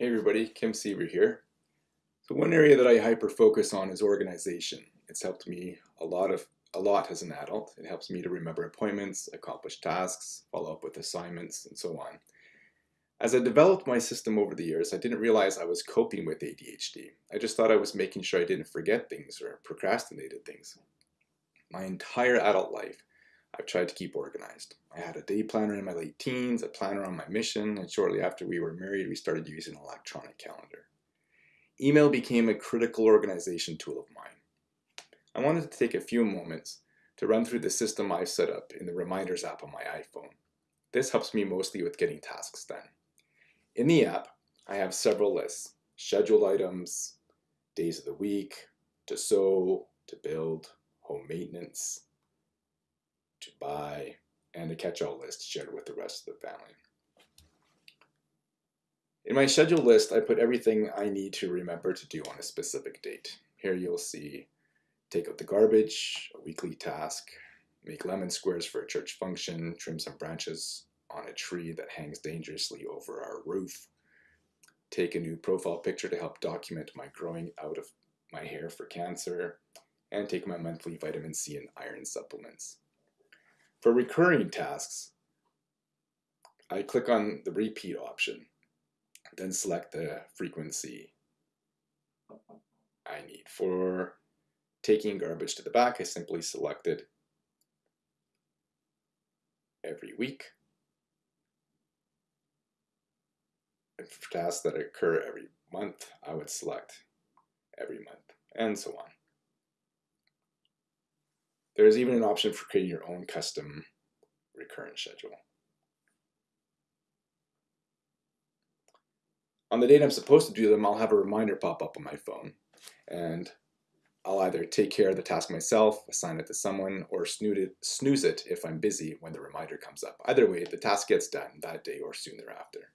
Hey everybody, Kim Seaver here. So one area that I hyper focus on is organization. It's helped me a lot of a lot as an adult. It helps me to remember appointments, accomplish tasks, follow up with assignments, and so on. As I developed my system over the years, I didn't realize I was coping with ADHD. I just thought I was making sure I didn't forget things or procrastinated things. My entire adult life, I've tried to keep organized. I had a day planner in my late teens, a planner on my mission, and shortly after we were married, we started using an electronic calendar. Email became a critical organization tool of mine. I wanted to take a few moments to run through the system I've set up in the Reminders app on my iPhone. This helps me mostly with getting tasks done. In the app, I have several lists, scheduled items, days of the week, to sew, to build, home maintenance, to buy, and a catch-all list shared with the rest of the family. In my schedule list, I put everything I need to remember to do on a specific date. Here you'll see take out the garbage, a weekly task, make lemon squares for a church function, trim some branches on a tree that hangs dangerously over our roof, take a new profile picture to help document my growing out of my hair for cancer, and take my monthly vitamin C and iron supplements. For recurring tasks, I click on the repeat option, then select the frequency I need. For taking garbage to the back, I simply selected every week. And for tasks that occur every month, I would select every month, and so on. There is even an option for creating your own custom recurrent schedule. On the date I'm supposed to do them, I'll have a reminder pop up on my phone, and I'll either take care of the task myself, assign it to someone, or snooze it if I'm busy when the reminder comes up. Either way, the task gets done that day or soon thereafter.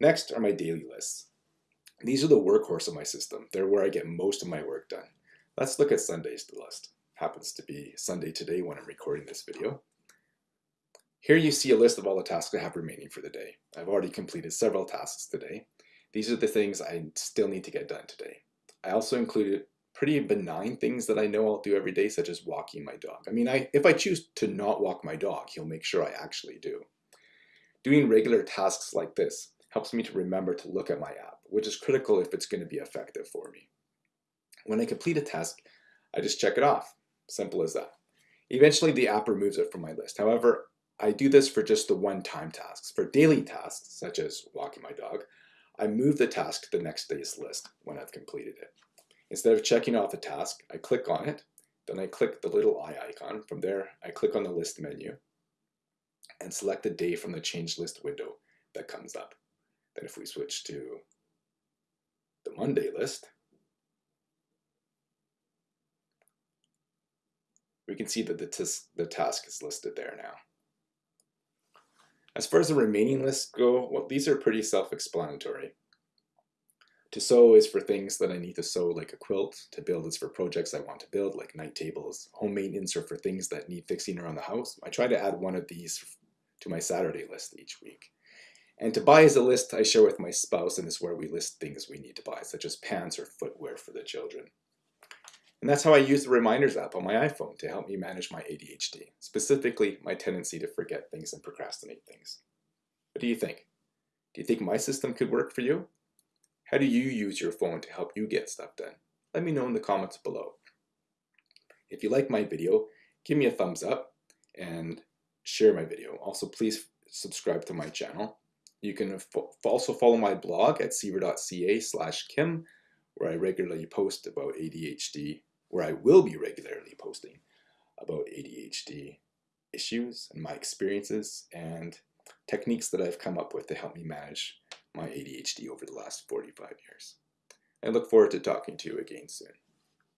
Next are my daily lists. These are the workhorse of my system. They're where I get most of my work done. Let's look at Sunday's list happens to be Sunday today when I'm recording this video. Here you see a list of all the tasks I have remaining for the day. I've already completed several tasks today. These are the things I still need to get done today. I also included pretty benign things that I know I'll do every day, such as walking my dog. I mean, I, if I choose to not walk my dog, he'll make sure I actually do. Doing regular tasks like this helps me to remember to look at my app, which is critical if it's going to be effective for me. When I complete a task, I just check it off. Simple as that. Eventually the app removes it from my list. However, I do this for just the one-time tasks. For daily tasks, such as walking my dog, I move the task to the next day's list when I've completed it. Instead of checking off a task, I click on it, then I click the little eye icon. From there, I click on the list menu and select the day from the change list window that comes up. Then if we switch to the Monday list, we can see that the, the task is listed there now. As far as the remaining lists go, well, these are pretty self-explanatory. To sew is for things that I need to sew, like a quilt. To build is for projects I want to build, like night tables. Home maintenance are for things that need fixing around the house. I try to add one of these to my Saturday list each week. And to buy is a list I share with my spouse and is where we list things we need to buy, such as pants or footwear for the children. And that's how I use the Reminders app on my iPhone to help me manage my ADHD, specifically my tendency to forget things and procrastinate things. What do you think? Do you think my system could work for you? How do you use your phone to help you get stuff done? Let me know in the comments below. If you like my video, give me a thumbs up and share my video. Also, please subscribe to my channel. You can also follow my blog at seaver.ca slash kim, where I regularly post about ADHD where I will be regularly posting about ADHD issues and my experiences and techniques that I've come up with to help me manage my ADHD over the last 45 years. I look forward to talking to you again soon.